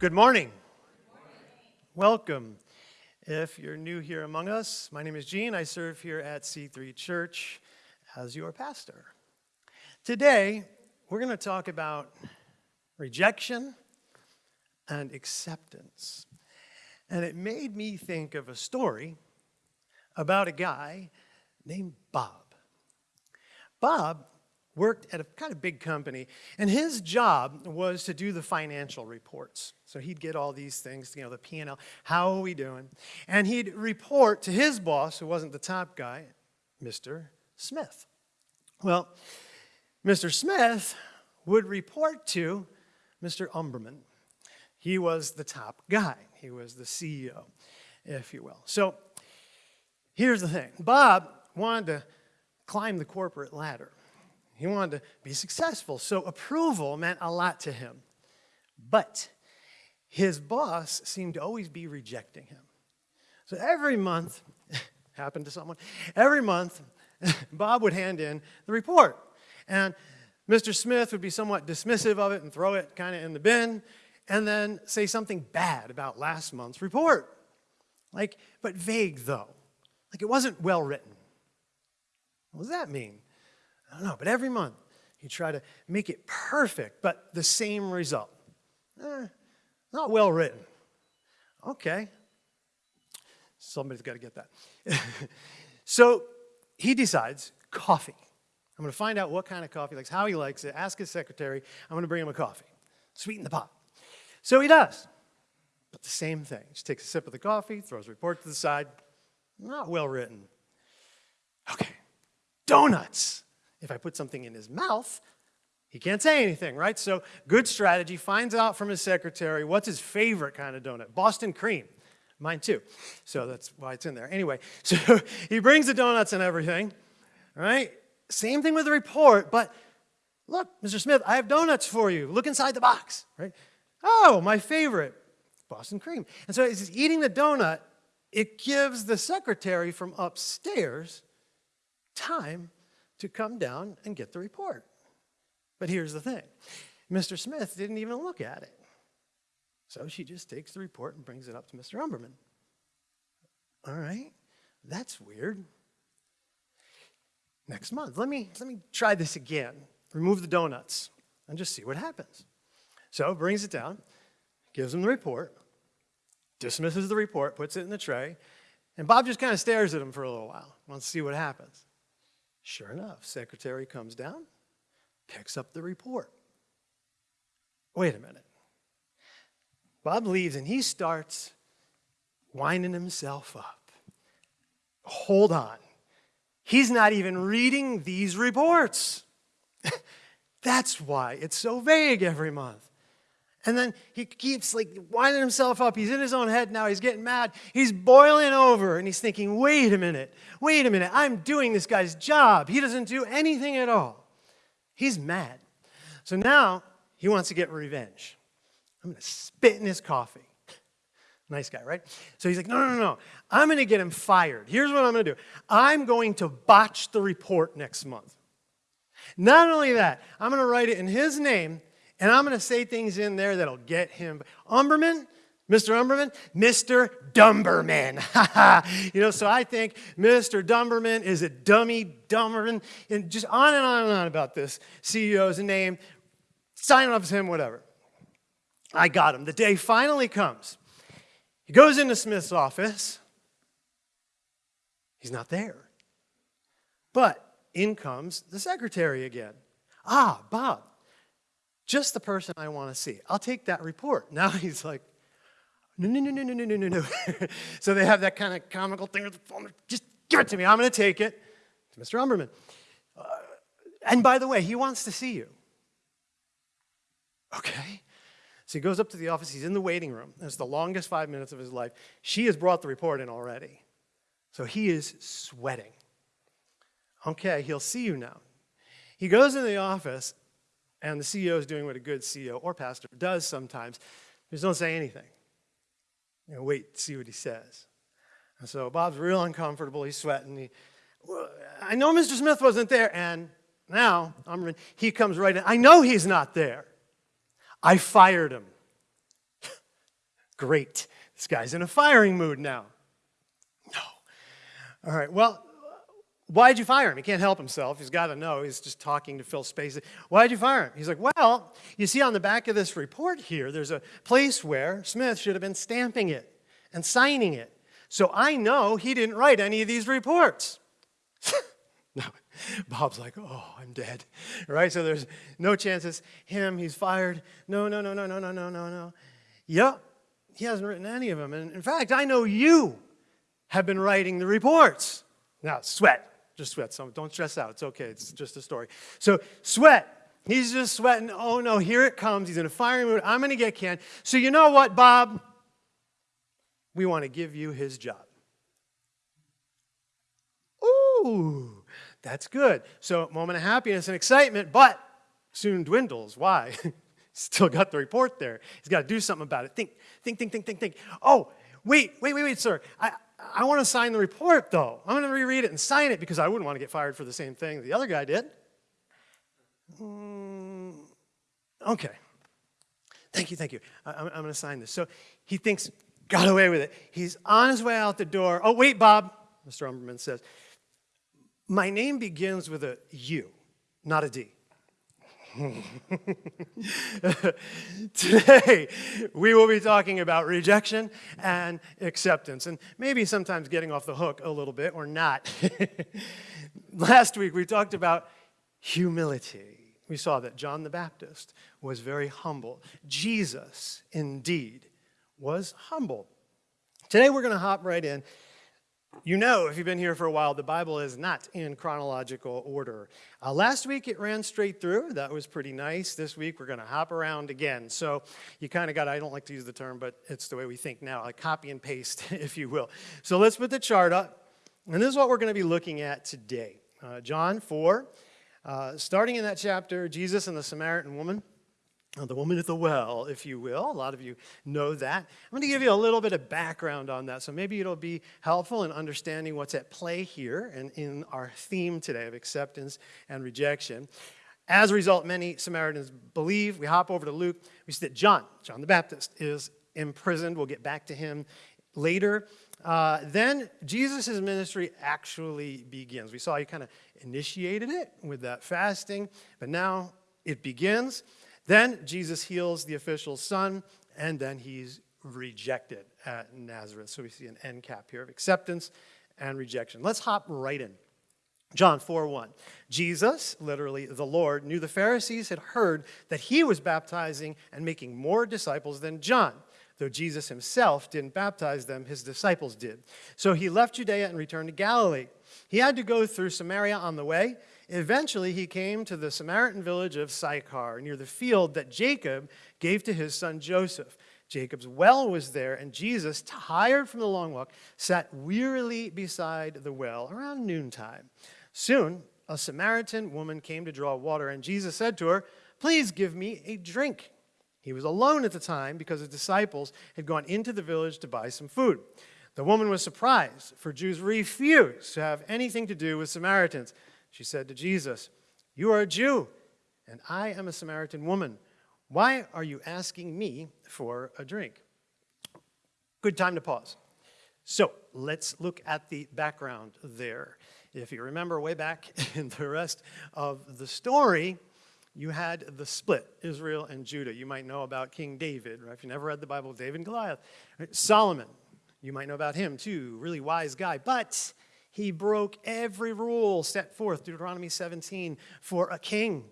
Good morning. Welcome. If you're new here among us, my name is Gene. I serve here at C3 Church as your pastor. Today, we're going to talk about rejection and acceptance. And it made me think of a story about a guy named Bob. Bob worked at a kind of big company, and his job was to do the financial reports. So he'd get all these things, you know, the P&L, how are we doing? And he'd report to his boss, who wasn't the top guy, Mr. Smith. Well, Mr. Smith would report to Mr. Umberman. He was the top guy. He was the CEO, if you will. So here's the thing. Bob wanted to climb the corporate ladder. He wanted to be successful, so approval meant a lot to him. But his boss seemed to always be rejecting him. So every month, happened to someone, every month, Bob would hand in the report. And Mr. Smith would be somewhat dismissive of it and throw it kind of in the bin, and then say something bad about last month's report. Like, but vague though. Like it wasn't well written. What does that mean? I don't know, but every month he tried to make it perfect, but the same result. Eh, not well written. Okay. Somebody's got to get that. so he decides coffee. I'm going to find out what kind of coffee he likes, how he likes it, ask his secretary. I'm going to bring him a coffee. Sweeten the pot. So he does. But the same thing. Just takes a sip of the coffee, throws a report to the side. Not well written. Okay. Donuts. If I put something in his mouth, he can't say anything, right? So good strategy, finds out from his secretary what's his favorite kind of donut. Boston cream. Mine too. So that's why it's in there. Anyway, so he brings the donuts and everything, right? Same thing with the report, but look, Mr. Smith, I have donuts for you. Look inside the box, right? Oh, my favorite, Boston cream. And so as he's eating the donut, it gives the secretary from upstairs time to come down and get the report. But here's the thing Mr. Smith didn't even look at it. So she just takes the report and brings it up to Mr. Umberman. All right, that's weird. Next month, let me, let me try this again. Remove the donuts and just see what happens. So brings it down, gives him the report, dismisses the report, puts it in the tray, and Bob just kind of stares at him for a little while, wants to see what happens. Sure enough, secretary comes down, picks up the report. Wait a minute. Bob leaves and he starts winding himself up. Hold on. He's not even reading these reports. That's why it's so vague every month. And then he keeps like winding himself up. He's in his own head now. He's getting mad. He's boiling over and he's thinking, wait a minute, wait a minute. I'm doing this guy's job. He doesn't do anything at all. He's mad. So now he wants to get revenge. I'm going to spit in his coffee. Nice guy, right? So he's like, no, no, no, no. I'm going to get him fired. Here's what I'm going to do I'm going to botch the report next month. Not only that, I'm going to write it in his name and I'm going to say things in there that'll get him. Umberman, Mr. Umberman, Mr. Dumberman. you know, so I think Mr. Dumberman is a dummy Dumberman, and just on and on and on about this CEO's name, sign off as him, whatever. I got him. The day finally comes. He goes into Smith's office. He's not there. But in comes the secretary again. Ah, Bob, just the person I want to see. I'll take that report. Now he's like, no, no, no, no, no, no, no, no. so they have that kind of comical thing with the phone. Just give it to me. I'm going to take it to Mr. Umberman. Uh, and by the way, he wants to see you. Okay. So he goes up to the office. He's in the waiting room. It's the longest five minutes of his life. She has brought the report in already. So he is sweating. Okay, he'll see you now. He goes in the office, and the CEO is doing what a good CEO or pastor does sometimes. Just don't say anything. You know, wait, see what he says. And so Bob's real uncomfortable. He's sweating. He, well, I know Mr. Smith wasn't there. And now I'm, he comes right in. I know he's not there. I fired him. Great. This guy's in a firing mood now. No. All right, well, why'd you fire him? He can't help himself. He's got to know. He's just talking to Phil Spacey. Why'd you fire him? He's like, well, you see on the back of this report here, there's a place where Smith should have been stamping it and signing it. So I know he didn't write any of these reports. no. Bob's like, oh, I'm dead. Right? So there's no chances. Him, he's fired. No, no, no, no, no, no, no, no, no. Yep, he hasn't written any of them. And in fact, I know you have been writing the reports. Now, sweat. Just sweat. So don't stress out. It's okay. It's just a story. So sweat. He's just sweating. Oh no, here it comes. He's in a firing mood. I'm going to get canned. So you know what, Bob? We want to give you his job. Ooh, that's good. So moment of happiness and excitement, but soon dwindles. Why? Still got the report there. He's got to do something about it. Think, think, think, think, think, think. Oh, wait, wait, wait, wait, sir. I, I want to sign the report, though. I'm going to reread it and sign it because I wouldn't want to get fired for the same thing the other guy did. Mm, okay. Thank you, thank you. I, I'm, I'm going to sign this. So he thinks, got away with it. He's on his way out the door. Oh, wait, Bob, Mr. Umberman says. My name begins with a U, not a D. Today, we will be talking about rejection and acceptance, and maybe sometimes getting off the hook a little bit or not. Last week, we talked about humility. We saw that John the Baptist was very humble. Jesus, indeed, was humble. Today, we're going to hop right in you know, if you've been here for a while, the Bible is not in chronological order. Uh, last week it ran straight through. That was pretty nice. This week we're going to hop around again. So you kind of got, I don't like to use the term, but it's the way we think now, like copy and paste, if you will. So let's put the chart up. And this is what we're going to be looking at today. Uh, John 4, uh, starting in that chapter, Jesus and the Samaritan woman the woman at the well, if you will. A lot of you know that. I'm going to give you a little bit of background on that, so maybe it'll be helpful in understanding what's at play here and in our theme today of acceptance and rejection. As a result, many Samaritans believe. We hop over to Luke. We see that John, John the Baptist, is imprisoned. We'll get back to him later. Uh, then Jesus' ministry actually begins. We saw he kind of initiated it with that fasting, but now it begins. Then Jesus heals the official's son, and then he's rejected at Nazareth. So we see an end cap here of acceptance and rejection. Let's hop right in. John 4 1. Jesus, literally the Lord, knew the Pharisees had heard that he was baptizing and making more disciples than John. Though Jesus himself didn't baptize them, his disciples did. So he left Judea and returned to Galilee. He had to go through Samaria on the way. Eventually, he came to the Samaritan village of Sychar, near the field that Jacob gave to his son Joseph. Jacob's well was there, and Jesus, tired from the long walk, sat wearily beside the well around noontime. Soon, a Samaritan woman came to draw water, and Jesus said to her, Please give me a drink. He was alone at the time because his disciples had gone into the village to buy some food. The woman was surprised, for Jews refused to have anything to do with Samaritans. She said to Jesus, You are a Jew, and I am a Samaritan woman. Why are you asking me for a drink? Good time to pause. So let's look at the background there. If you remember way back in the rest of the story, you had the split, Israel and Judah. You might know about King David, right? If you never read the Bible, David and Goliath. Solomon, you might know about him too, really wise guy. But he broke every rule set forth, Deuteronomy 17, for a king.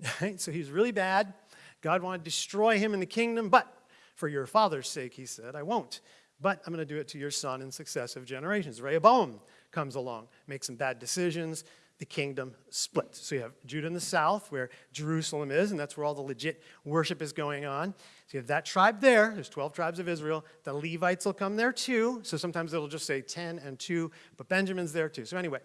Right? So was really bad. God wanted to destroy him in the kingdom, but for your father's sake, he said, I won't. But I'm going to do it to your son in successive generations. Rehoboam comes along, makes some bad decisions, the kingdom splits. So you have Judah in the south, where Jerusalem is, and that's where all the legit worship is going on. So you have that tribe there. There's 12 tribes of Israel. The Levites will come there too. So sometimes it'll just say 10 and 2, but Benjamin's there too. So anyway,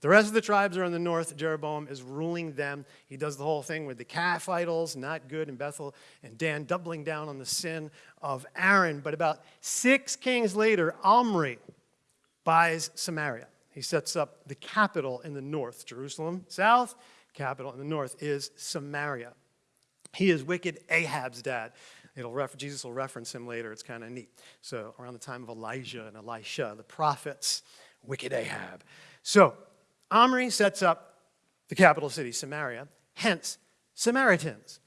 the rest of the tribes are in the north. Jeroboam is ruling them. He does the whole thing with the calf idols, not good in Bethel, and Dan doubling down on the sin of Aaron. But about six kings later, Omri buys Samaria. He sets up the capital in the north, Jerusalem, south, capital in the north is Samaria. He is wicked Ahab's dad. It'll Jesus will reference him later. It's kind of neat. So, around the time of Elijah and Elisha, the prophets, wicked Ahab. So, Omri sets up the capital city, Samaria, hence Samaritans.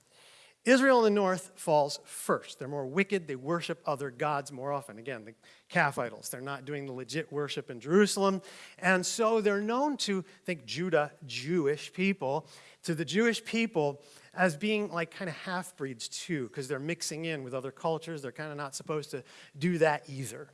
Israel in the north falls first. They're more wicked. They worship other gods more often. Again, the calf idols. They're not doing the legit worship in Jerusalem. And so they're known to, think Judah, Jewish people, to the Jewish people as being like kind of half breeds too, because they're mixing in with other cultures. They're kind of not supposed to do that either.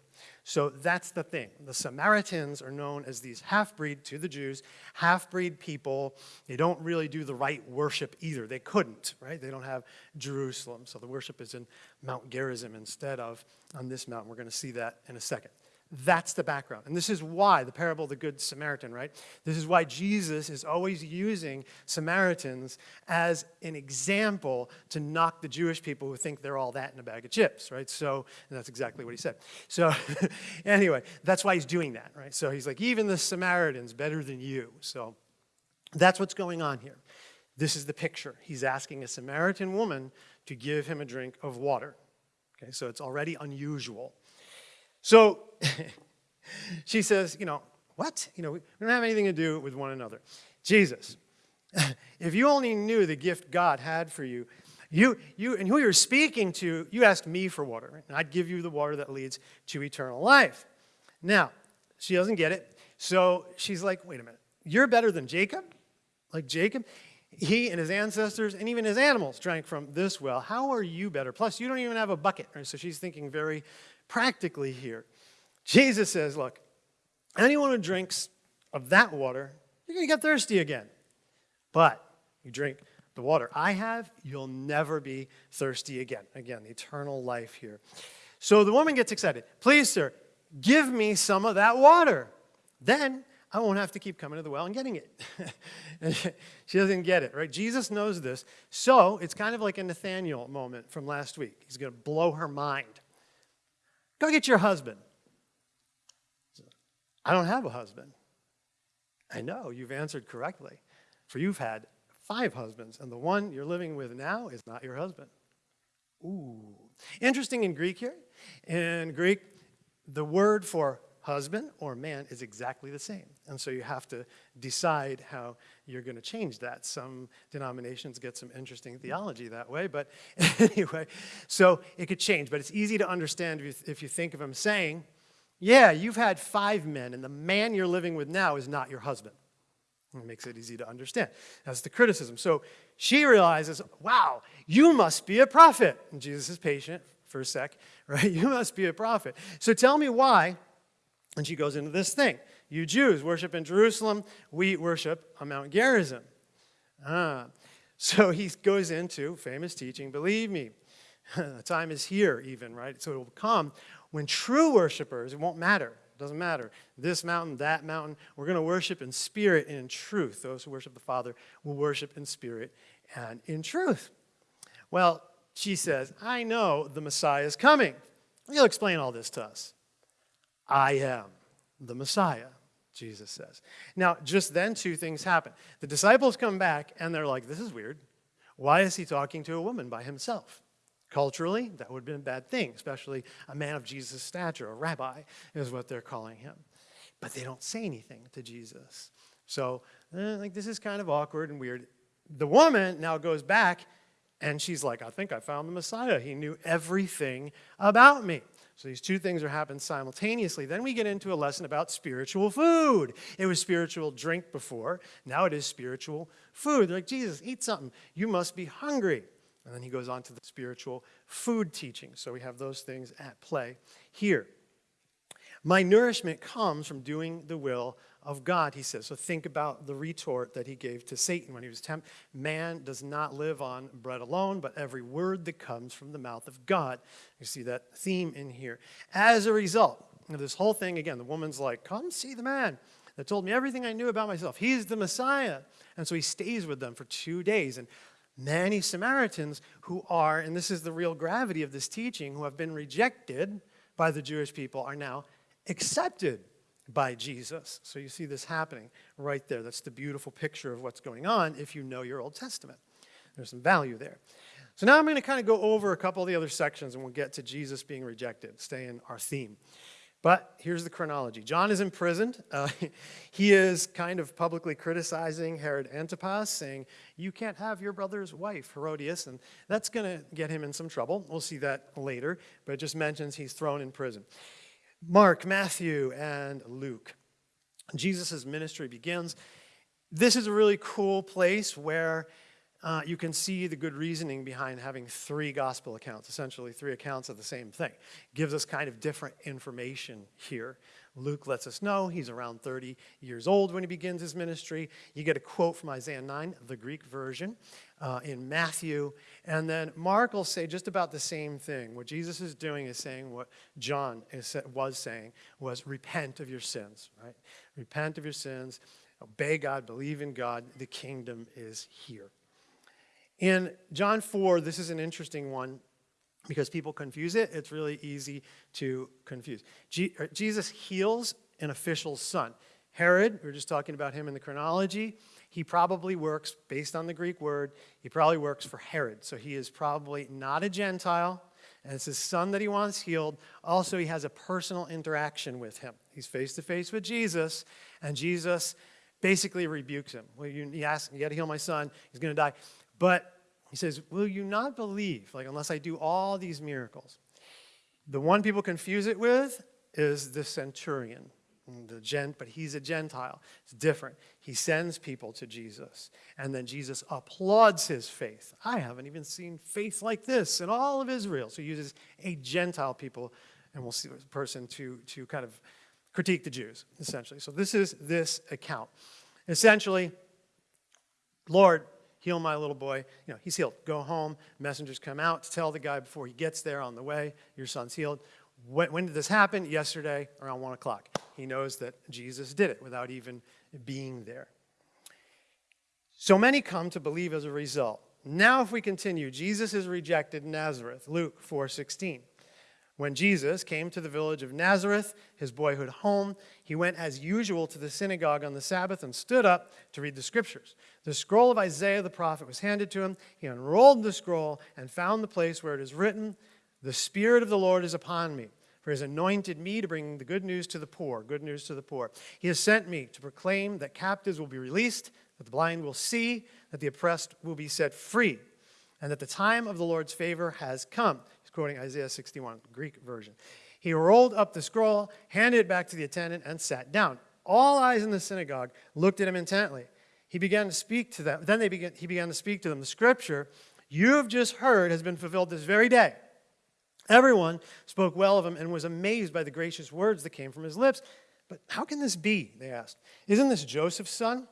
So that's the thing. The Samaritans are known as these half breed to the Jews, half breed people. They don't really do the right worship either. They couldn't, right? They don't have Jerusalem. So the worship is in Mount Gerizim instead of on this mountain. We're going to see that in a second. That's the background. And this is why the parable of the Good Samaritan, right? This is why Jesus is always using Samaritans as an example to knock the Jewish people who think they're all that in a bag of chips, right? So, and that's exactly what he said. So, anyway, that's why he's doing that, right? So he's like, even the Samaritans better than you. So, that's what's going on here. This is the picture. He's asking a Samaritan woman to give him a drink of water. Okay, so it's already unusual. So she says, you know, what? You know, we don't have anything to do with one another. Jesus, if you only knew the gift God had for you, you, you and who you're speaking to, you asked me for water, and I'd give you the water that leads to eternal life. Now, she doesn't get it, so she's like, wait a minute, you're better than Jacob? Like Jacob? He and his ancestors and even his animals drank from this well. How are you better? Plus, you don't even have a bucket. Right? So she's thinking very practically here. Jesus says, look, anyone who drinks of that water, you're going to get thirsty again. But you drink the water I have, you'll never be thirsty again. Again, the eternal life here. So the woman gets excited. Please, sir, give me some of that water. Then I won't have to keep coming to the well and getting it. she doesn't get it, right? Jesus knows this. So it's kind of like a Nathaniel moment from last week. He's going to blow her mind. Go get your husband. I don't have a husband. I know, you've answered correctly. For you've had five husbands, and the one you're living with now is not your husband. Ooh. Interesting in Greek here. In Greek, the word for husband or man is exactly the same. And so you have to decide how you're going to change that. Some denominations get some interesting theology that way, but anyway, so it could change. But it's easy to understand if you, if you think of him saying, yeah, you've had five men, and the man you're living with now is not your husband. It makes it easy to understand. That's the criticism. So she realizes, wow, you must be a prophet. And Jesus is patient for a sec, right? You must be a prophet. So tell me why. And she goes into this thing. You Jews worship in Jerusalem, we worship on Mount Gerizim. Ah. So he goes into famous teaching, believe me, the time is here even, right? So it will come when true worshipers, it won't matter, it doesn't matter, this mountain, that mountain, we're going to worship in spirit and in truth. Those who worship the Father will worship in spirit and in truth. Well, she says, I know the Messiah is coming. He'll explain all this to us. I am the Messiah, Jesus says. Now, just then, two things happen. The disciples come back and they're like, This is weird. Why is he talking to a woman by himself? Culturally, that would have been a bad thing, especially a man of Jesus' stature, a rabbi is what they're calling him. But they don't say anything to Jesus. So, eh, like, this is kind of awkward and weird. The woman now goes back and she's like, I think I found the Messiah. He knew everything about me. So these two things are happening simultaneously. Then we get into a lesson about spiritual food. It was spiritual drink before. Now it is spiritual food. They're like, Jesus, eat something. You must be hungry. And then he goes on to the spiritual food teaching. So we have those things at play here. My nourishment comes from doing the will of God, he says. So think about the retort that he gave to Satan when he was tempted. Man does not live on bread alone, but every word that comes from the mouth of God. You see that theme in here. As a result of this whole thing, again, the woman's like, Come see the man that told me everything I knew about myself. He's the Messiah. And so he stays with them for two days. And many Samaritans who are, and this is the real gravity of this teaching, who have been rejected by the Jewish people are now accepted by Jesus. So you see this happening right there. That's the beautiful picture of what's going on if you know your Old Testament. There's some value there. So now I'm going to kind of go over a couple of the other sections and we'll get to Jesus being rejected, stay in our theme. But here's the chronology John is imprisoned. Uh, he is kind of publicly criticizing Herod Antipas, saying, You can't have your brother's wife, Herodias, and that's going to get him in some trouble. We'll see that later, but it just mentions he's thrown in prison. Mark, Matthew, and Luke. Jesus' ministry begins. This is a really cool place where uh, you can see the good reasoning behind having three gospel accounts, essentially three accounts of the same thing. Gives us kind of different information here. Luke lets us know he's around 30 years old when he begins his ministry. You get a quote from Isaiah 9, the Greek version, uh, in Matthew. And then Mark will say just about the same thing. What Jesus is doing is saying what John is, was saying was repent of your sins, right? Repent of your sins, obey God, believe in God. The kingdom is here. In John 4, this is an interesting one because people confuse it. It's really easy to confuse. Uh, Jesus heals an official's son. Herod, we are just talking about him in the chronology, he probably works, based on the Greek word, he probably works for Herod. So he is probably not a Gentile, and it's his son that he wants healed. Also, he has a personal interaction with him. He's face to face with Jesus, and Jesus basically rebukes him. Well, you, he asks, You got to heal my son, he's to die. But he says, Will you not believe, like, unless I do all these miracles? The one people confuse it with is the centurion, the gent, but he's a Gentile. It's different. He sends people to Jesus, and then Jesus applauds his faith. I haven't even seen faith like this in all of Israel. So he uses a Gentile people, and we'll see a person to, to kind of critique the Jews, essentially. So this is this account. Essentially, Lord, heal my little boy. You know, he's healed. Go home. Messengers come out to tell the guy before he gets there on the way, your son's healed. When, when did this happen? Yesterday around 1 o'clock. He knows that Jesus did it without even being there. So many come to believe as a result. Now, if we continue, Jesus is rejected in Nazareth, Luke 4:16. When Jesus came to the village of Nazareth, his boyhood home, he went as usual to the synagogue on the Sabbath and stood up to read the scriptures. The scroll of Isaiah the prophet was handed to him. He unrolled the scroll and found the place where it is written, The Spirit of the Lord is upon me, for he has anointed me to bring the good news to the poor, good news to the poor. He has sent me to proclaim that captives will be released, that the blind will see, that the oppressed will be set free, and that the time of the Lord's favor has come quoting Isaiah 61, Greek version. He rolled up the scroll, handed it back to the attendant, and sat down. All eyes in the synagogue looked at him intently. He began to speak to them. Then they began, he began to speak to them. The scripture you have just heard has been fulfilled this very day. Everyone spoke well of him and was amazed by the gracious words that came from his lips. But how can this be? They asked. Isn't this Joseph's son?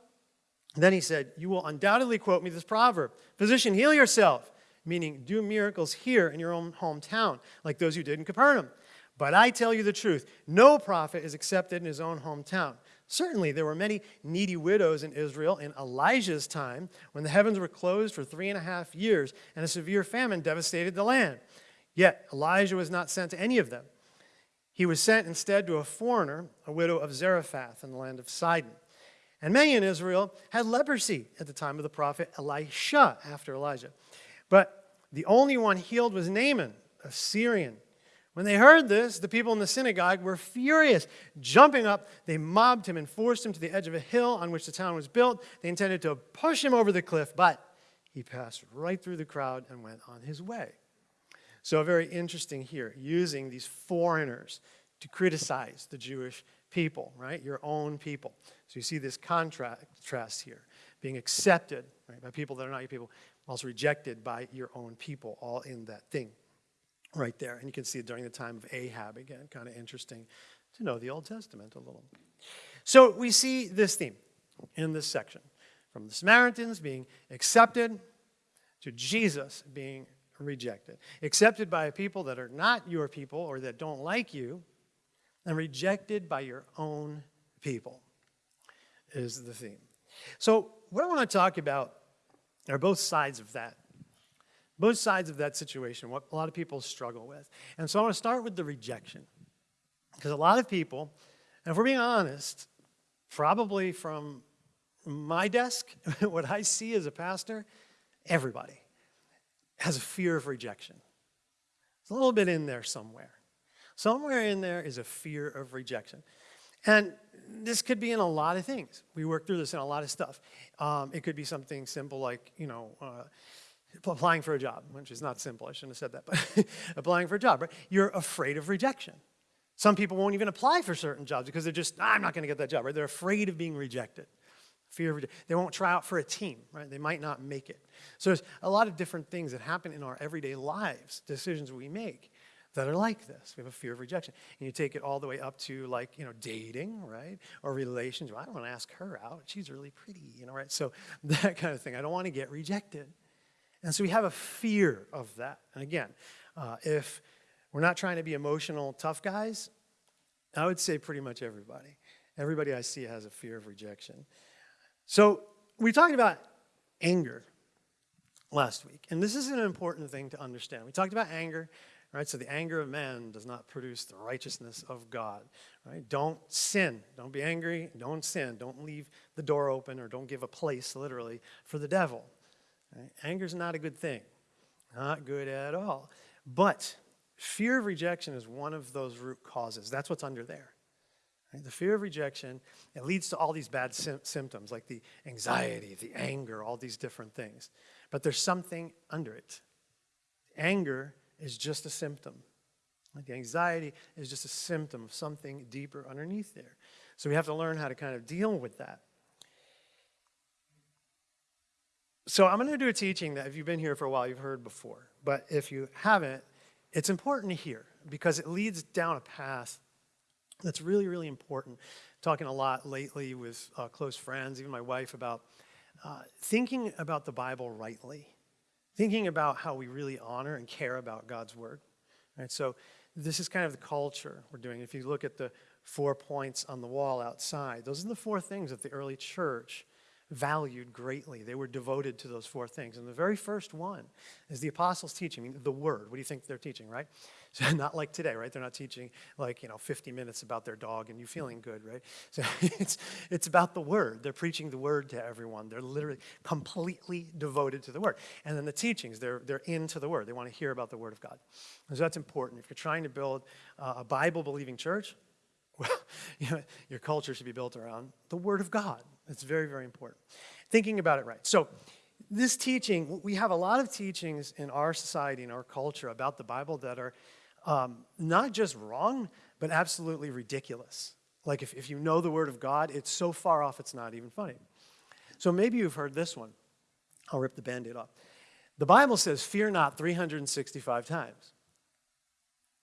Then he said, You will undoubtedly quote me this proverb Physician, heal yourself meaning do miracles here in your own hometown, like those you did in Capernaum. But I tell you the truth no prophet is accepted in his own hometown. Certainly, there were many needy widows in Israel in Elijah's time when the heavens were closed for three and a half years and a severe famine devastated the land. Yet, Elijah was not sent to any of them. He was sent instead to a foreigner, a widow of Zarephath in the land of Sidon. And many in Israel had leprosy at the time of the prophet Elisha after Elijah. But the only one healed was Naaman, a Syrian. When they heard this, the people in the synagogue were furious. Jumping up, they mobbed him and forced him to the edge of a hill on which the town was built. They intended to push him over the cliff, but he passed right through the crowd and went on his way. So, very interesting here, using these foreigners to criticize the Jewish people, right? Your own people. So, you see this contrast here being accepted right, by people that are not your people, also rejected by your own people, all in that thing right there. And you can see it during the time of Ahab again, kind of interesting to know the Old Testament a little. So we see this theme in this section from the Samaritans being accepted to Jesus being rejected. Accepted by a people that are not your people or that don't like you, and rejected by your own people is the theme. So, what I want to talk about there are both sides of that. Both sides of that situation, what a lot of people struggle with. And so I want to start with the rejection. Because a lot of people, and if we're being honest, probably from my desk, what I see as a pastor, everybody. has a fear of rejection. It's a little bit in there somewhere. Somewhere in there is a fear of rejection. And this could be in a lot of things. We work through this in a lot of stuff. Um, it could be something simple like, you know, uh, applying for a job, which is not simple. I shouldn't have said that, but applying for a job, right? You're afraid of rejection. Some people won't even apply for certain jobs because they're just, I'm not going to get that job, right? They're afraid of being rejected. Fear of rejection. They won't try out for a team, right? They might not make it. So there's a lot of different things that happen in our everyday lives, decisions we make that are like this. We have a fear of rejection. And you take it all the way up to like, you know, dating, right? Or relations. Well, I don't want to ask her out. She's really pretty, you know, right? So that kind of thing. I don't want to get rejected. And so we have a fear of that. And again, uh, if we're not trying to be emotional tough guys, I would say pretty much everybody. Everybody I see has a fear of rejection. So we talked about anger last week. And this is an important thing to understand. We talked about anger, right? So the anger of man does not produce the righteousness of God, right? Don't sin. Don't be angry. Don't sin. Don't leave the door open or don't give a place, literally, for the devil. Right? Anger is not a good thing. Not good at all. But fear of rejection is one of those root causes. That's what's under there. Right? The fear of rejection, it leads to all these bad symptoms like the anxiety, the anger, all these different things. But there's something under it. Anger is just a symptom. The anxiety is just a symptom of something deeper underneath there. So we have to learn how to kind of deal with that. So I'm going to do a teaching that if you've been here for a while, you've heard before. But if you haven't, it's important to hear because it leads down a path that's really, really important. Talking a lot lately with uh, close friends, even my wife, about uh, thinking about the Bible rightly thinking about how we really honor and care about God's word. Right? So this is kind of the culture we're doing. If you look at the four points on the wall outside, those are the four things that the early church valued greatly. They were devoted to those four things. And the very first one is the apostles' teaching, I mean, the word. What do you think they're teaching, right? So not like today, right? They're not teaching like, you know, 50 minutes about their dog and you feeling good, right? So it's, it's about the word. They're preaching the word to everyone. They're literally completely devoted to the word. And then the teachings, they're, they're into the word. They want to hear about the word of God. So that's important. If you're trying to build a Bible-believing church, well, you know, your culture should be built around the Word of God. It's very, very important. Thinking about it right. So, this teaching, we have a lot of teachings in our society, in our culture about the Bible that are um, not just wrong, but absolutely ridiculous. Like if, if you know the Word of God, it's so far off it's not even funny. So maybe you've heard this one. I'll rip the band aid off. The Bible says, Fear not 365 times.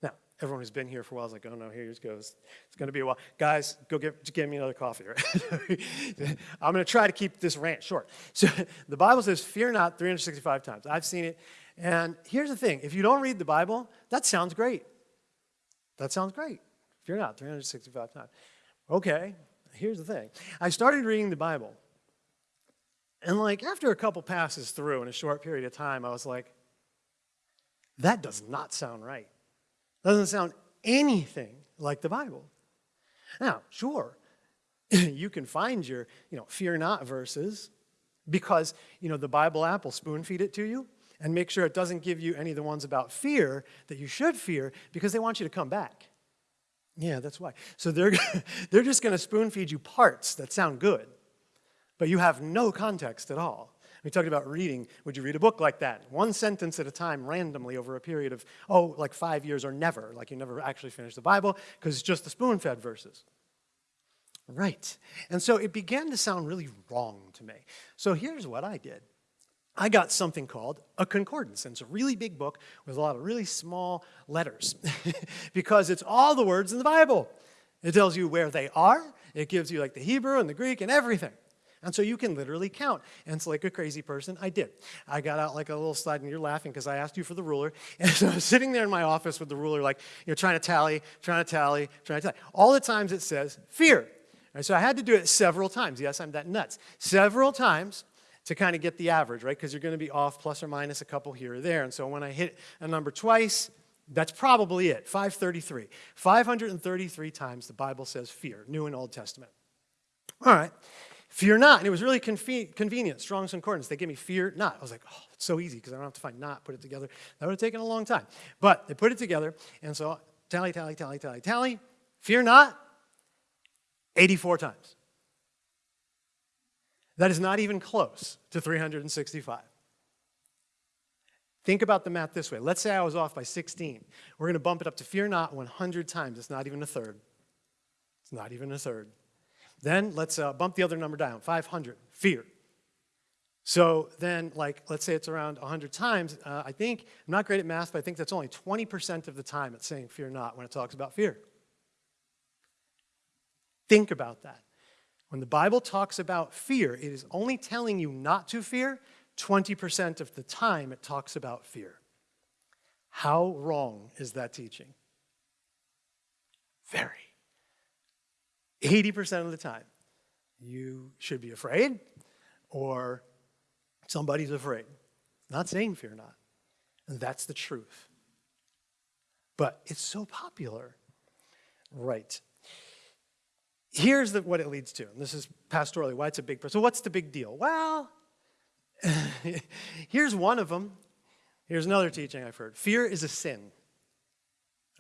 Now, everyone who's been here for a while is like, oh no, here it goes. It's going to be a while. Guys, go get, get me another coffee. Right? I'm going to try to keep this rant short. So the Bible says, fear not 365 times. I've seen it. And here's the thing. If you don't read the Bible, that sounds great. That sounds great. Fear not 365 times. Okay, here's the thing. I started reading the Bible. And like after a couple passes through in a short period of time, I was like, that does not sound right. Doesn't sound anything like the Bible. Now, sure, you can find your, you know, fear not verses because, you know, the Bible app will spoon feed it to you and make sure it doesn't give you any of the ones about fear that you should fear because they want you to come back. Yeah, that's why. So they're, they're just going to spoon feed you parts that sound good, but you have no context at all. We talked about reading. Would you read a book like that? One sentence at a time, randomly, over a period of, oh, like five years or never, like you never actually finish the Bible, because it's just the spoon-fed verses. Right. And so it began to sound really wrong to me. So here's what I did. I got something called a concordance. And it's a really big book with a lot of really small letters because it's all the words in the Bible. It tells you where they are. It gives you like the Hebrew and the Greek and everything. And so you can literally count. And it's like a crazy person, I did. I got out like a little slide, and you're laughing because I asked you for the ruler. And so I was sitting there in my office with the ruler, like, you know, trying to tally, trying to tally, trying to tally. All the times it says fear. And so I had to do it several times. Yes, I'm that nuts. Several times to kind of get the average, right? Because you're going to be off plus or minus a couple here or there. And so when I hit a number twice, that's probably it, 533. 533 times the Bible says fear, New and Old Testament. All right. Fear not. And it was really conve- convenient. Strong's Concordance. They gave me fear not. I was like, oh, it's so easy because I don't have to find not, put it together. That would have taken a long time. But they put it together. And so tally, tally, tally, tally, tally. Fear not, 84 times. That is not even close to 365. Think about the math this way. Let's say I was off by 16. We're going to bump it up to fear not 100 times. It's not even a third. It's not even a third. Then let's uh, bump the other number down 500, fear. So then, like, let's say it's around 100 times. Uh, I think, I'm not great at math, but I think that's only 20% of the time it's saying fear not when it talks about fear. Think about that. When the Bible talks about fear, it is only telling you not to fear 20% of the time it talks about fear. How wrong is that teaching? Very. 80% of the time, you should be afraid or somebody's afraid. Not saying fear not. And that's the truth. But it's so popular. Right. Here's the, what it leads to. And this is pastorally why it's a big. So, what's the big deal? Well, Here's one of them. Here's another teaching I've heard fear is a sin.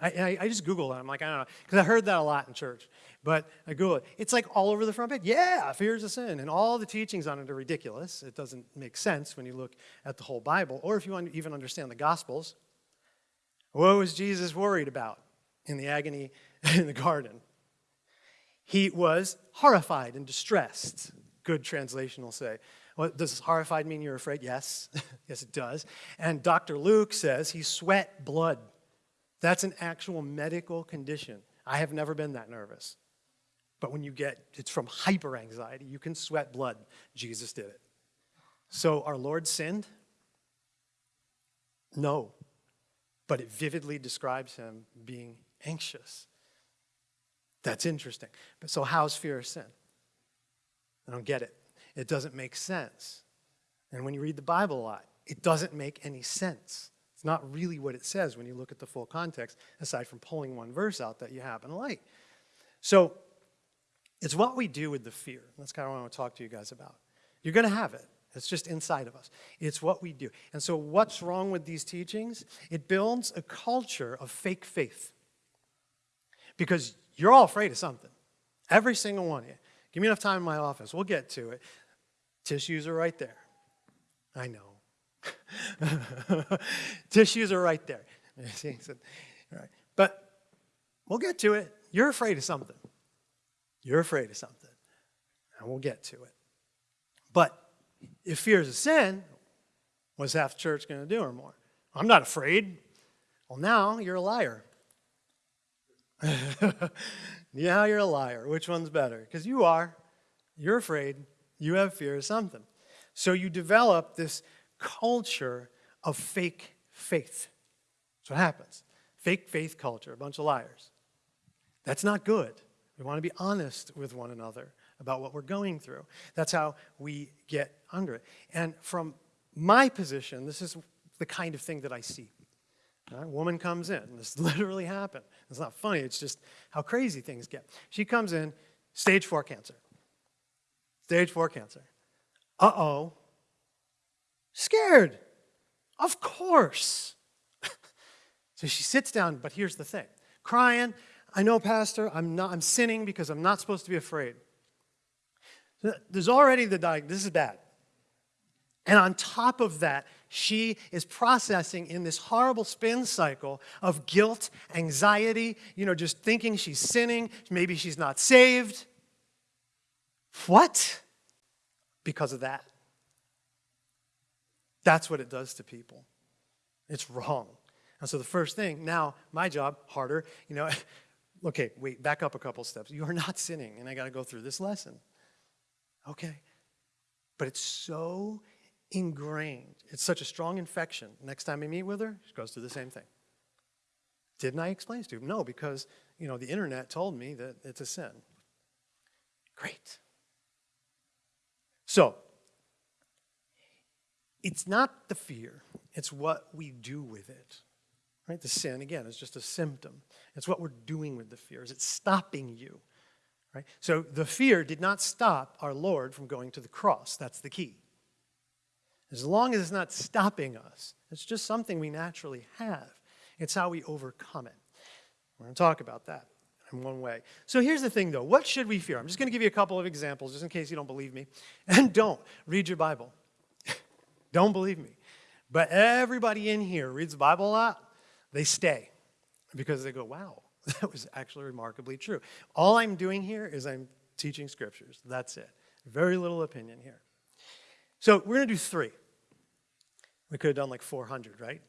I, I, just Googled it. I'm like, I don't know, because I heard that a lot in church. But I Google it. It's like all over the front page. Yeah, fear is a sin. And all the teachings on it are ridiculous. It doesn't make sense when you look at the whole Bible, or if you even understand the Gospels. What was Jesus worried about in the agony in the garden? He was horrified and distressed, good translation will say. What, does horrified mean you're afraid? Yes. yes, it does. And Dr. Luke says he sweat blood. That's an actual medical condition. I have never been that nervous. But when you get, it's from hyper anxiety, you can sweat blood. Jesus did it. So our Lord sinned? No. But it vividly describes him being anxious. That's interesting. But so, how's fear a sin? I don't get it it doesn't make sense. And when you read the Bible a lot, it doesn't make any sense. It's not really what it says when you look at the full context, aside from pulling one verse out that you happen to like. So it's what we do with the fear. That's kind of what I want to talk to you guys about. You're going to have it. It's just inside of us. It's what we do. And so, what's wrong with these teachings? It builds a culture of fake faith. Because you're all afraid of something. Every single one of you. Give me enough time in my office. We'll get to it. Tissues are right there. I know. Tissues are right there. But we'll get to it. You're afraid of something. You're afraid of something. And we'll get to it. But if fear is a sin, what's half the church going to do or more? I'm not afraid. Well, now you're a liar. yeah, you're a liar. Which one's better? Because you are. You're afraid. You have fear of something. So you develop this culture of fake faith. That's what happens. Fake faith culture, a bunch of liars. That's not good. We want to be honest with one another about what we're going through. That's how we get under it. And from my position, this is the kind of thing that I see. A woman comes in. This literally happened. It's not funny, it's just how crazy things get. She comes in, stage four cancer. Stage four cancer. Uh oh. Scared. Of course. so she sits down, but here's the thing crying, I know, Pastor, I'm, not, I'm sinning because I'm not supposed to be afraid. There's already the diagnosis. This is bad. And on top of that, she is processing in this horrible spin cycle of guilt, anxiety, you know, just thinking she's sinning, maybe she's not saved. What? Because of that. That's what it does to people. It's wrong. And so the first thing, now my job, harder, you know, okay, wait, back up a couple steps. You are not sinning, and I got to go through this lesson. Okay. But it's so ingrained. It's such a strong infection. Next time I meet with her, she goes through the same thing. Didn't I explain to you? No, because you know the internet told me that it's a sin. Great. So, it's not the fear, it's what we do with it. Right? The sin, again, is just a symptom. It's what we're doing with the fear. Is it stopping you? Right? So the fear did not stop our Lord from going to the cross. That's the key. As long as it's not stopping us, it's just something we naturally have. It's how we overcome it. We're going to talk about that in one way. So here's the thing, though. What should we fear? I'm just going to give you a couple of examples, just in case you don't believe me. And don't read your Bible. don't believe me. But everybody in here reads the Bible a lot. They stay because they go, wow, that was actually remarkably true. All I'm doing here is I'm teaching scriptures. That's it. Very little opinion here. So we're going to do three. We could have done like 400, right?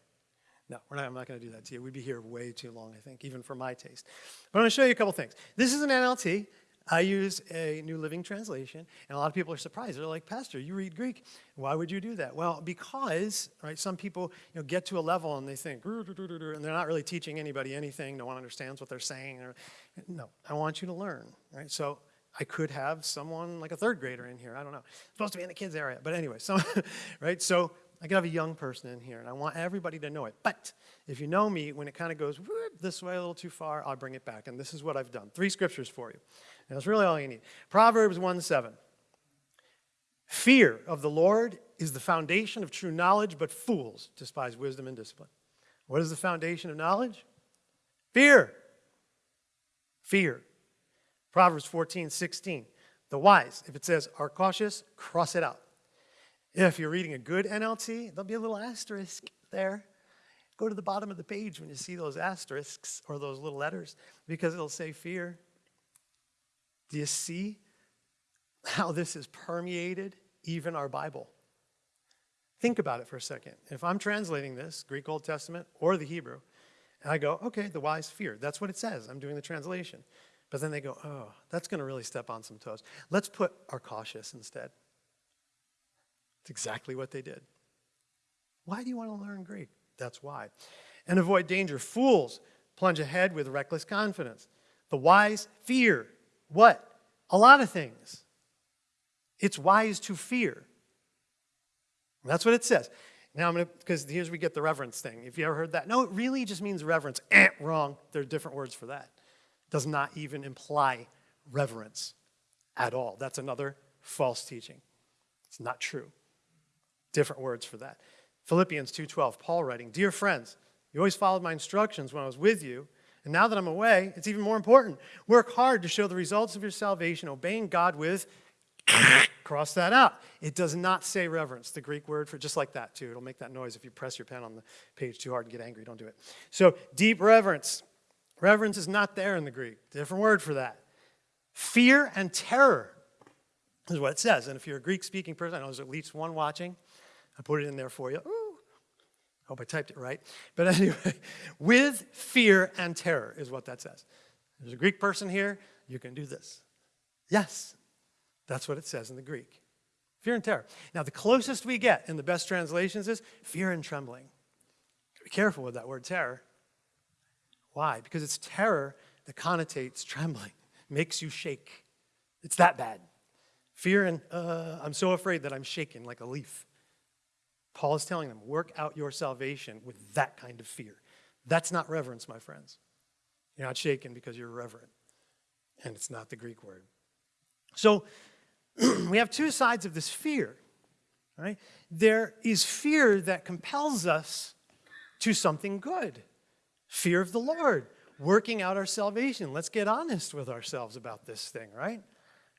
No, we're not, I'm not going to do that to you. We'd be here way too long, I think, even for my taste. But I'm going to show you a couple things. This is an NLT. I use a New Living Translation, and a lot of people are surprised. They're like, Pastor, you read Greek. Why would you do that? Well, because right, some people you know, get to a level and they think, and they're not really teaching anybody anything. No one understands what they're saying. No, I want you to learn. Right? So I could have someone like a third grader in here. I don't know. It's supposed to be in the kids area. But anyway, so, right? So I could have a young person in here, and I want everybody to know it. But if you know me, when it kind of goes whoop, this way a little too far, I'll bring it back. And this is what I've done. Three scriptures for you. And that's really all you need. Proverbs 1 7. Fear of the Lord is the foundation of true knowledge, but fools despise wisdom and discipline. What is the foundation of knowledge? Fear. Fear. Proverbs 14 16. The wise, if it says are cautious, cross it out. If you're reading a good NLT, there'll be a little asterisk there. Go to the bottom of the page when you see those asterisks or those little letters because it'll say fear. Do you see how this has permeated even our Bible? Think about it for a second. If I'm translating this, Greek Old Testament or the Hebrew, and I go, okay, the wise fear. That's what it says. I'm doing the translation. But then they go, oh, that's going to really step on some toes. Let's put our cautious instead. It's exactly what they did. Why do you want to learn Greek? That's why. And avoid danger. Fools plunge ahead with reckless confidence. The wise fear. What? A lot of things. It's wise to fear. That's what it says. Now I'm going to, because here's we get the reverence thing. If you ever heard that, no, it really just means reverence. Eh, wrong. There are different words for that. Does not even imply reverence at all. That's another false teaching. It's not true different words for that. Philippians 2:12, Paul writing, "Dear friends, you always followed my instructions when I was with you, and now that I'm away, it's even more important. Work hard to show the results of your salvation, obeying God with cross that out. It does not say reverence, the Greek word for just like that too. It'll make that noise if you press your pen on the page too hard and get angry. Don't do it. So deep reverence. Reverence is not there in the Greek. Different word for that. Fear and terror is what it says. And if you're a Greek speaking person, I know there's at least one watching. I put it in there for you. Ooh. Hope I typed it right. But anyway, with fear and terror is what that says. There's a Greek person here, you can do this. Yes, that's what it says in the Greek. Fear and terror. Now, the closest we get in the best translations is fear and trembling. Be careful with that word terror. Why? Because it's terror that connotates trembling, makes you shake. It's that bad. Fear and, uh, I'm so afraid that I'm shaken like a leaf. Paul is telling them, work out your salvation with that kind of fear. That's not reverence, my friends. You're not shaken because you're reverent. And it's not the Greek word. So we have two sides of this fear. Right? There is fear that compels us to something good. Fear of the Lord, working out our salvation. Let's get honest with ourselves about this thing, right?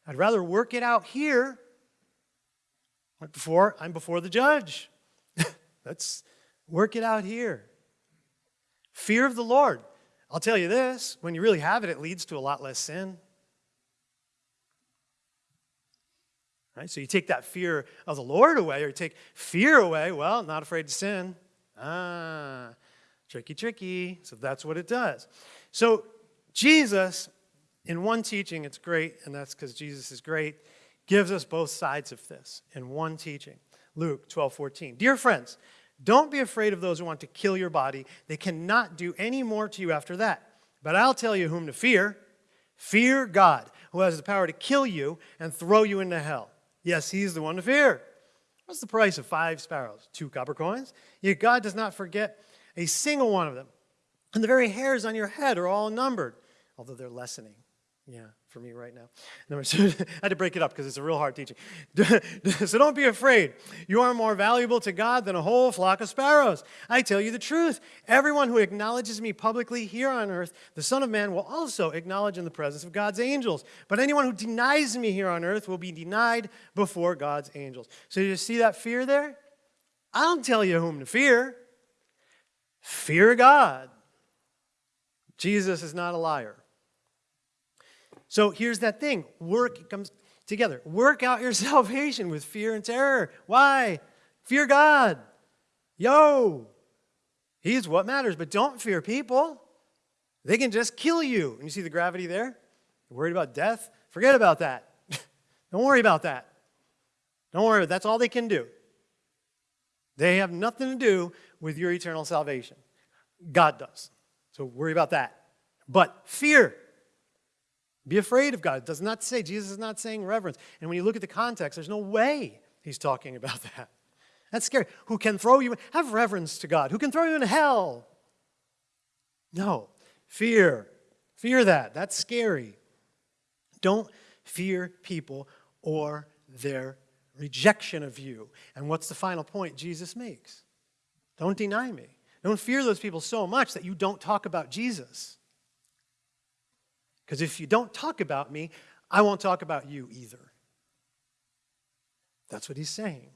I'd rather work it out here like before I'm before the judge. Let's work it out here. Fear of the Lord. I'll tell you this when you really have it, it leads to a lot less sin. Right? So you take that fear of the Lord away, or you take fear away, well, not afraid to sin. Ah, tricky, tricky. So that's what it does. So Jesus, in one teaching, it's great, and that's because Jesus is great, gives us both sides of this in one teaching. Luke 12, 14. Dear friends, don't be afraid of those who want to kill your body. They cannot do any more to you after that. But I'll tell you whom to fear. Fear God, who has the power to kill you and throw you into hell. Yes, he's the one to fear. What's the price of five sparrows? Two copper coins? Yet God does not forget a single one of them. And the very hairs on your head are all numbered, although they're lessening. Yeah, for me right now. Number two, I had to break it up because it's a real hard teaching. so don't be afraid. You are more valuable to God than a whole flock of sparrows. I tell you the truth. Everyone who acknowledges me publicly here on earth, the Son of Man will also acknowledge in the presence of God's angels. But anyone who denies me here on earth will be denied before God's angels. So you see that fear there? I don't tell you whom to fear. Fear God. Jesus is not a liar. So here's that thing work comes together. Work out your salvation with fear and terror. Why? Fear God. Yo, He's what matters, but don't fear people. They can just kill you. And you see the gravity there? You're worried about death? Forget about that. don't worry about that. Don't worry, that's all they can do. They have nothing to do with your eternal salvation. God does. So worry about that. But fear. Be afraid of God. It does not say, Jesus is not saying reverence. And when you look at the context, there's no way he's talking about that. That's scary. Who can throw you, have reverence to God. Who can throw you in hell? No. Fear. Fear that. That's scary. Don't fear people or their rejection of you. And what's the final point Jesus makes? Don't deny me. Don't fear those people so much that you don't talk about Jesus. Because if you don't talk about me, I won't talk about you either. That's what he's saying.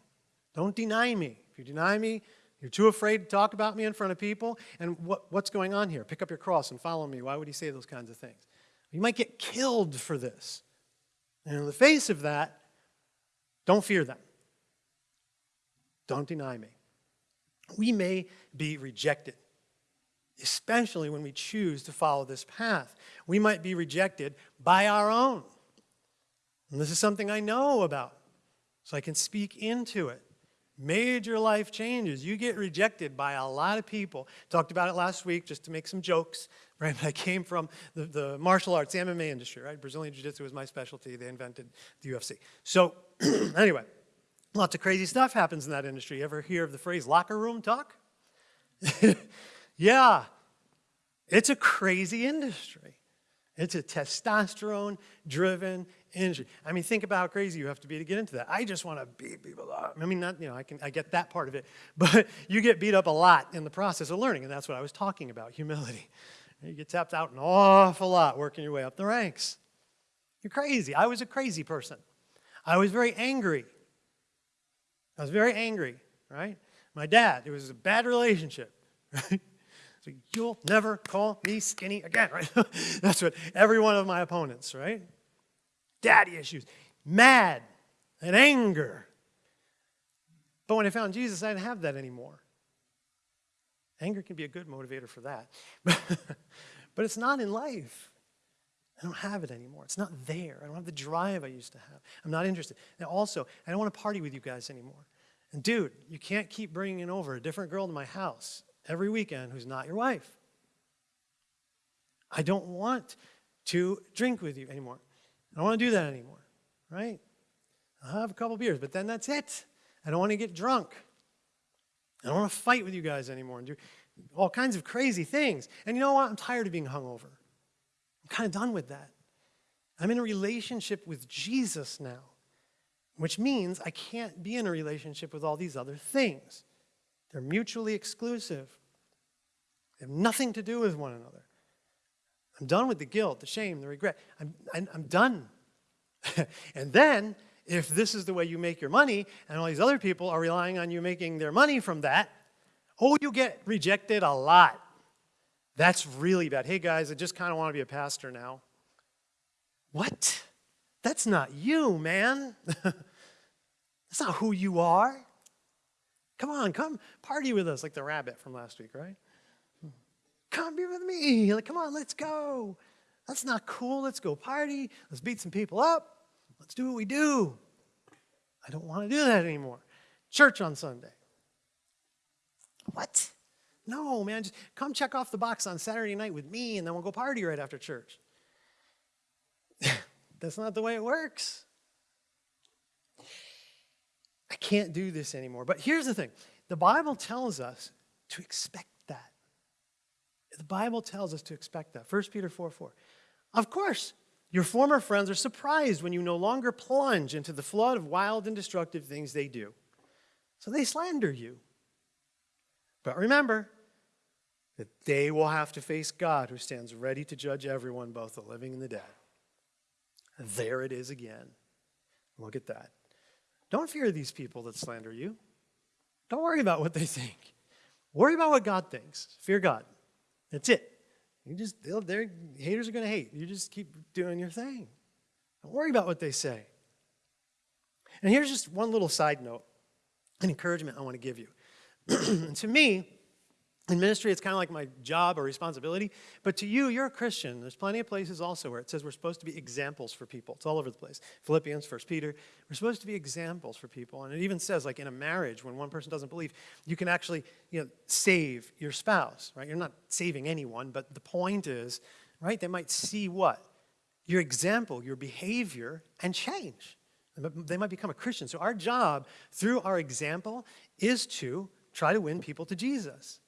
Don't deny me. If you deny me, you're too afraid to talk about me in front of people. And what, what's going on here? Pick up your cross and follow me. Why would he say those kinds of things? You might get killed for this. And in the face of that, don't fear them. Don't deny me. We may be rejected especially when we choose to follow this path. We might be rejected by our own. And this is something I know about, so I can speak into it. Major life changes. You get rejected by a lot of people. Talked about it last week just to make some jokes, right? I came from the, the martial arts, MMA industry, right? Brazilian Jiu-Jitsu was my specialty. They invented the UFC. So anyway, lots of crazy stuff happens in that industry. You ever hear of the phrase locker room talk? Yeah, it's a crazy industry. It's a testosterone driven industry. I mean, think about how crazy you have to be to get into that. I just want to beat people up. I mean, not, you know, I, can, I get that part of it, but you get beat up a lot in the process of learning, and that's what I was talking about humility. You get tapped out an awful lot working your way up the ranks. You're crazy. I was a crazy person. I was very angry. I was very angry, right? My dad, it was a bad relationship, right? So you'll never call me skinny again, right? That's what every one of my opponents, right? Daddy issues, mad and anger. But when I found Jesus, I didn't have that anymore. Anger can be a good motivator for that. but it's not in life. I don't have it anymore. It's not there. I don't have the drive I used to have. I'm not interested. And also, I don't want to party with you guys anymore. And dude, you can't keep bringing over a different girl to my house every weekend who's not your wife. I don't want to drink with you anymore. I don't want to do that anymore, right? I'll have a couple beers, but then that's it. I don't want to get drunk. I don't want to fight with you guys anymore and do all kinds of crazy things. And you know what? I'm tired of being hungover. I'm kind of done with that. I'm in a relationship with Jesus now, which means I can't be in a relationship with all these other things. They're mutually exclusive. They have nothing to do with one another. I'm done with the guilt, the shame, the regret. I'm, I'm, I'm done. and then, if this is the way you make your money, and all these other people are relying on you making their money from that, oh, you get rejected a lot. That's really bad. Hey, guys, I just kind of want to be a pastor now. What? That's not you, man. That's not who you are. Come on, come party with us, like the rabbit from last week, right? Come be with me. Like, come on, let's go. That's not cool. Let's go party. Let's beat some people up. Let's do what we do. I don't want to do that anymore. Church on Sunday. What? No, man, just come check off the box on Saturday night with me and then we'll go party right after church. That's not the way it works. I can't do this anymore. But here's the thing the Bible tells us to expect that. The Bible tells us to expect that. 1 Peter 4 4. Of course, Your former friends are surprised when you no longer plunge into the flood of wild and destructive things they do. So they slander you. But remember that they will have to face God who stands ready to judge everyone, both the living and the dead. There it is again. Look at that. Don't fear these people that slander you. Don't worry about what they think. Worry about what God thinks. Fear God. That's it. You just, they're, haters are going to hate. You just keep doing your thing. Don't worry about what they say. And here's just one little side note, an encouragement I want to give you. to me, in ministry, it's kind of like my job or responsibility. But to you, you're a Christian. There's plenty of places also where it says we're supposed to be examples for people. It's all over the place. Philippians, First Peter. We're supposed to be examples for people. And it even says, like in a marriage, when one person doesn't believe, you can actually you know, save your spouse, right? You're not saving anyone, but the point is, right, they might see what? Your example, your behavior, and change. They might become a Christian. So our job through our example is to try to win people to Jesus.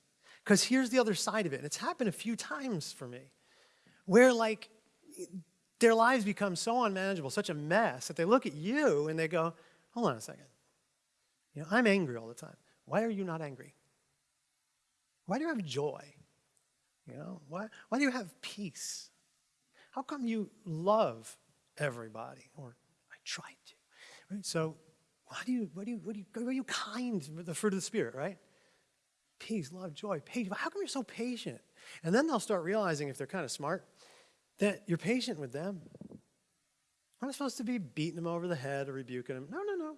Because here's the other side of it, and it's happened a few times for me, where like their lives become so unmanageable, such a mess, that they look at you and they go, hold on a second. You know, I'm angry all the time. Why are you not angry? Why do you have joy? You know, why, why do you have peace? How come you love everybody? Or I try to. Right? So why do you, what do you, what do you, are you kind the fruit of the Spirit, right? Peace, love, joy, patience. How come you're so patient? And then they'll start realizing, if they're kind of smart, that you're patient with them. I'm not supposed to be beating them over the head or rebuking them. No, no, no.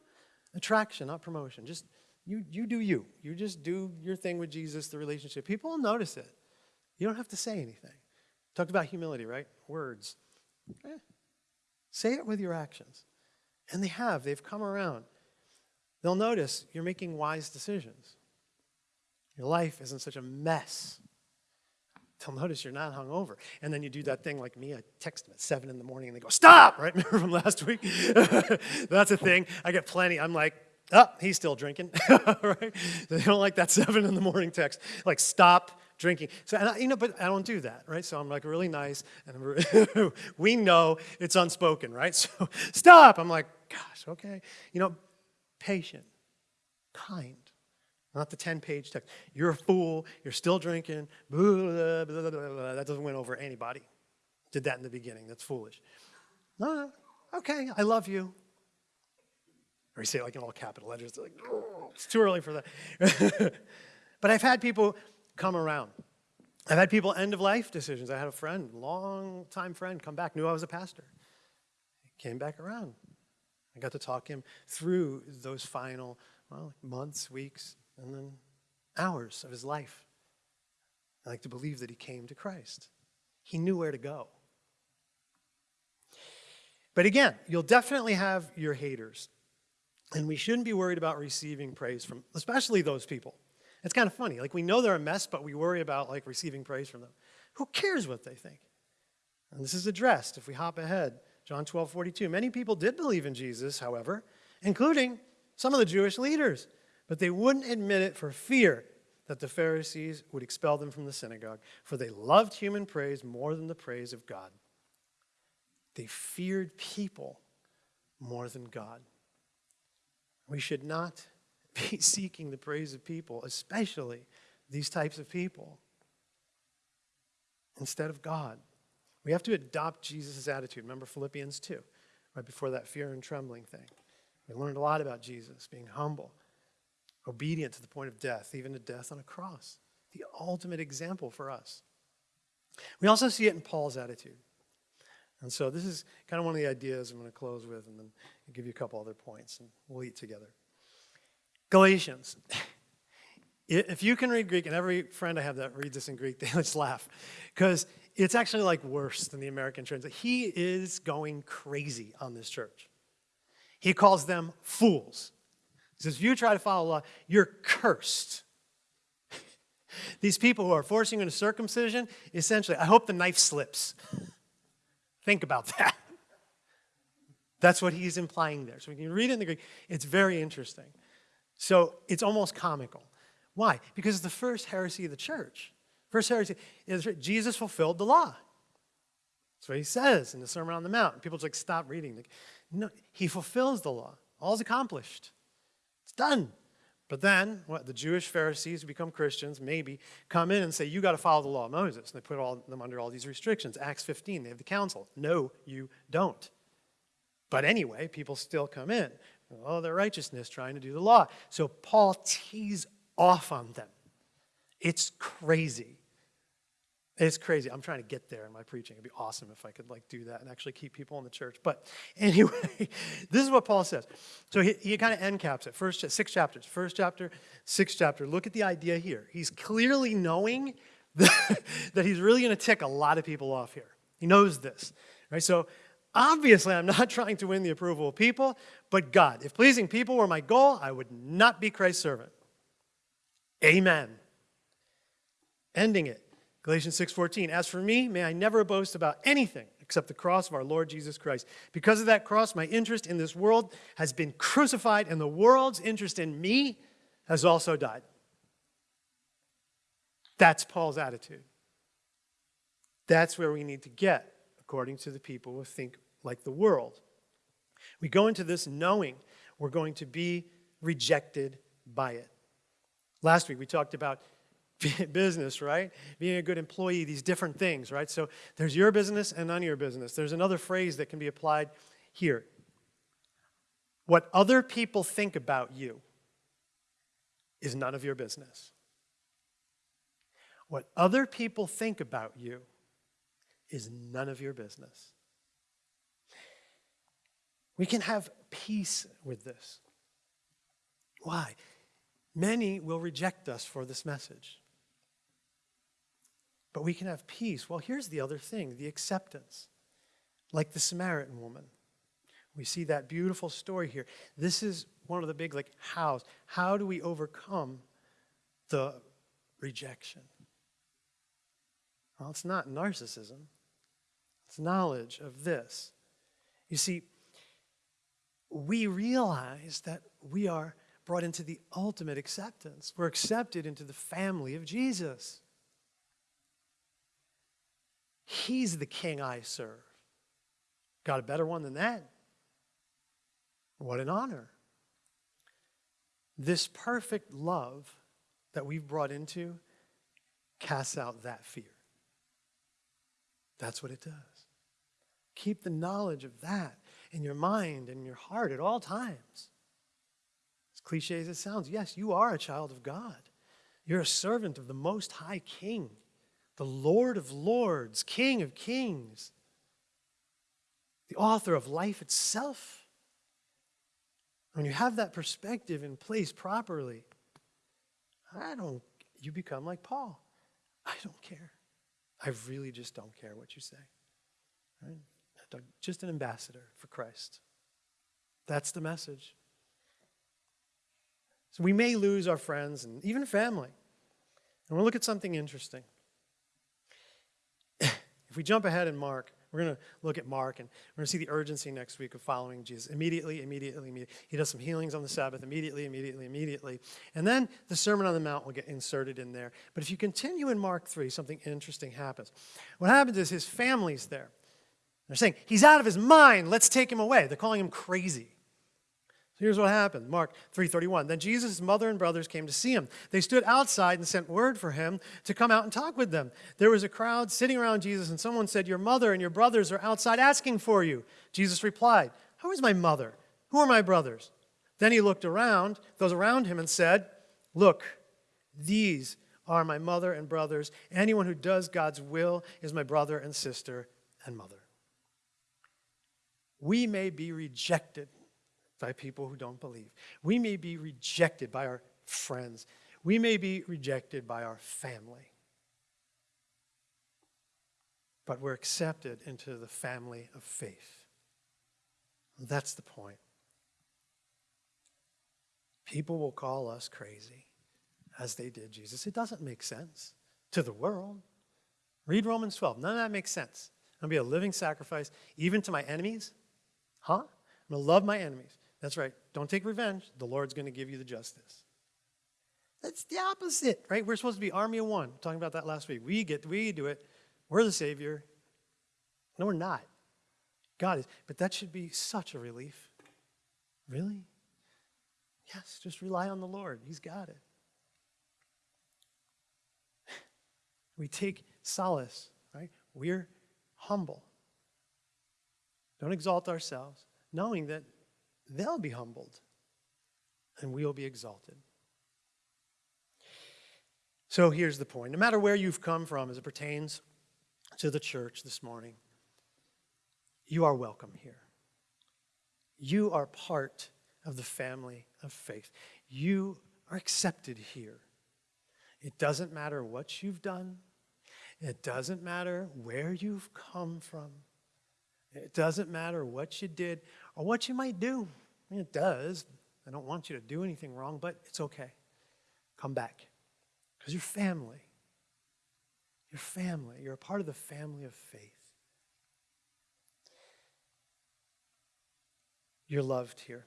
Attraction, not promotion. Just you, you do you. You just do your thing with Jesus, the relationship. People will notice it. You don't have to say anything. Talked about humility, right? Words. Eh. Say it with your actions. And they have. They've come around. They'll notice you're making wise decisions. Your life isn't such a mess. They'll notice you're not hungover. And then you do that thing like me. I text them at 7 in the morning and they go, Stop! Right? Remember from last week? That's a thing. I get plenty. I'm like, Oh, he's still drinking. right? They don't like that 7 in the morning text. Like, stop drinking. So, I, you know, but I don't do that, right? So I'm like really nice, and we know it's unspoken, right? So stop. I'm like, gosh, okay. You know, patient, kind, not the 10 page text. You're a fool. You're still drinking. Blah, blah, blah, that doesn't win over anybody. Did that in the beginning. That's foolish. No. Okay, I love you. Or you say it like in all capital letters. Like, it's too early for that. but I've had people come around. I've had people end of life decisions. I had a friend, long time friend, come back, knew I was a pastor. He came back around. I got to talk him through those final well, months, weeks, and then hours of his life. I like to believe that he came to Christ. He knew where to go. But again, you'll definitely have your haters. And we shouldn't be worried about receiving praise from, especially those people. It's kind of funny. Like we know they're a mess, but we worry about like receiving praise from them. Who cares what they think? And this is addressed if we hop ahead. John 12, 42. Many people did believe in Jesus, however, including some of the Jewish leaders. But they wouldn't admit it for fear that the Pharisees would expel them from the synagogue, for they loved human praise more than the praise of God. They feared people more than God. We should not be seeking the praise of people, especially these types of people, instead of God. We have to adopt Jesus' attitude. Remember Philippians 2, right before that fear and trembling thing. We learned a lot about Jesus being humble, obedient to the point of death, even to death on a cross. The ultimate example for us. We also see it in Paul's attitude. And so this is kind of one of the ideas I'm going to close with, and then give you a couple other points, and we'll eat together. Galatians. If you can read Greek, and every friend I have that reads this in Greek, they just laugh. Because it's actually like worse than the American translation. He is going crazy on this church. He calls them fools. He says, if you try to follow law, you're cursed. These people who are forcing you into circumcision, essentially, I hope the knife slips. Think about that. That's what he's implying there. So when you read it in the Greek, it's very interesting. So it's almost comical. Why? Because it's the first heresy of the church. First heresy is Jesus fulfilled the law. That's what he says in the Sermon on the Mount. People just like stop reading. Like, no, he fulfills the law. All's accomplished. Done. But then, what the Jewish Pharisees who become Christians maybe come in and say, You got to follow the law of Moses. And they put all, them under all these restrictions. Acts 15, they have the council. No, you don't. But anyway, people still come in. Oh, their righteousness, trying to do the law. So Paul tees off on them. It's crazy. It's crazy. I'm trying to get there in my preaching. It'd be awesome if I could like do that and actually keep people in the church. But anyway, this is what Paul says. So he, he kind of end caps it. First six chapters. First chapter, sixth chapter. Look at the idea here. He's clearly knowing that, that he's really going to tick a lot of people off here. He knows this. Right? So obviously I'm not trying to win the approval of people, but God. If pleasing people were my goal, I would not be Christ's servant. Amen. Ending it. Galatians 6:14 As for me may I never boast about anything except the cross of our Lord Jesus Christ. Because of that cross my interest in this world has been crucified and the world's interest in me has also died. That's Paul's attitude. That's where we need to get according to the people who think like the world. We go into this knowing we're going to be rejected by it. Last week we talked about business, right? Being a good employee, these different things, right? So there's your business and none of your business. There's another phrase that can be applied here. What other people think about you is none of your business. What other people think about you is none of your business. We can have peace with this. Why? Many will reject us for this message. But we can have peace. Well, here's the other thing the acceptance. Like the Samaritan woman. We see that beautiful story here. This is one of the big, like, hows. How do we overcome the rejection? Well, it's not narcissism, it's knowledge of this. You see, we realize that we are brought into the ultimate acceptance. We're accepted into the family of Jesus. He's the king I serve. Got a better one than that? What an honor. This perfect love that we've brought into casts out that fear. That's what it does. Keep the knowledge of that in your mind and your heart at all times. As cliche as it sounds, yes, you are a child of God. You're a servant of the Most High King the Lord of Lords, King of Kings, the author of life itself. When you have that perspective in place properly, I don't, you become like Paul. I don't care. I really just don't care what you say. Right? Just an ambassador for Christ. That's the message. So we may lose our friends and even family. And we'll look at something interesting. If we jump ahead in Mark, we're going to look at Mark and we're going to see the urgency next week of following Jesus. Immediately, immediately, immediately. He does some healings on the Sabbath, immediately, immediately, immediately. And then the Sermon on the Mount will get inserted in there. But if you continue in Mark 3, something interesting happens. What happens is his family's there. They're saying, He's out of his mind, let's take him away. They're calling him crazy. Here's what happened. Mark 3:31. Then Jesus' mother and brothers came to see him. They stood outside and sent word for him to come out and talk with them. There was a crowd sitting around Jesus and someone said, "Your mother and your brothers are outside asking for you." Jesus replied, "Who is my mother? Who are my brothers?" Then he looked around, those around him and said, "Look, these are my mother and brothers. Anyone who does God's will is my brother and sister and mother." We may be rejected by people who don't believe. We may be rejected by our friends. We may be rejected by our family. But we're accepted into the family of faith. That's the point. People will call us crazy, as they did Jesus. It doesn't make sense to the world. Read Romans 12. None of that makes sense. I'm going to be a living sacrifice, even to my enemies. Huh? I'm going to love my enemies. That's right. Don't take revenge. The Lord's going to give you the justice. That's the opposite, right? We're supposed to be army of one. Talking about that last week. We get we do it. We're the savior. No, we're not. God is. But that should be such a relief. Really? Yes, just rely on the Lord. He's got it. We take solace, right? We're humble. Don't exalt ourselves, knowing that they'll be humbled and we'll be exalted. So here's the point no matter where you've come from as it pertains to the church this morning, you are welcome here. You are part of the family of faith. You are accepted here. It doesn't matter what you've done, it doesn't matter where you've come from, it doesn't matter what you did or what you might do. I mean, it does. I don't want you to do anything wrong, but it's okay. Come back because you're family. You're family. You're a part of the family of faith. You're loved here.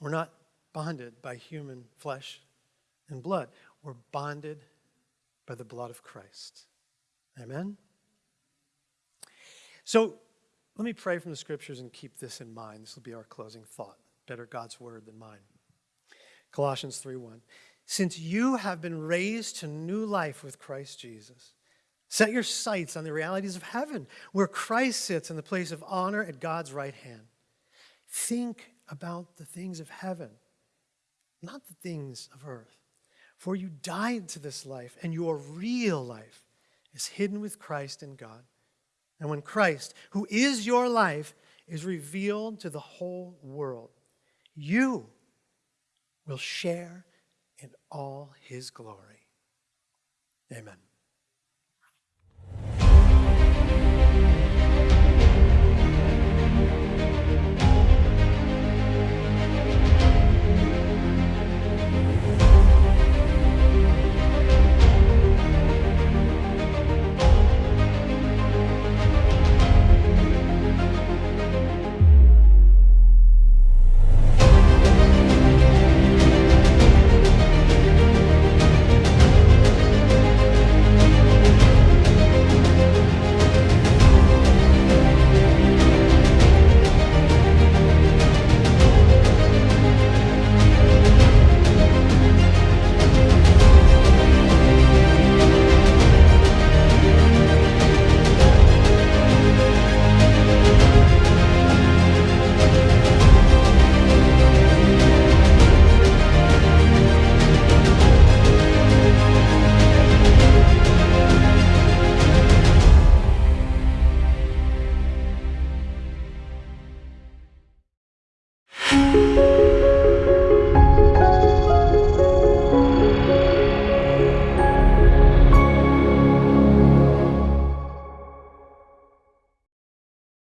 We're not bonded by human flesh and blood. We're bonded by the blood of Christ. Amen? So let me pray from the scriptures and keep this in mind. This will be our closing thought. Better God's word than mine. Colossians 3:1. Since you have been raised to new life with Christ Jesus, set your sights on the realities of heaven, where Christ sits in the place of honor at God's right hand. Think about the things of heaven, not the things of earth. For you died to this life, and your real life is hidden with Christ in God. And when Christ, who is your life, is revealed to the whole world, you will share in all his glory. Amen.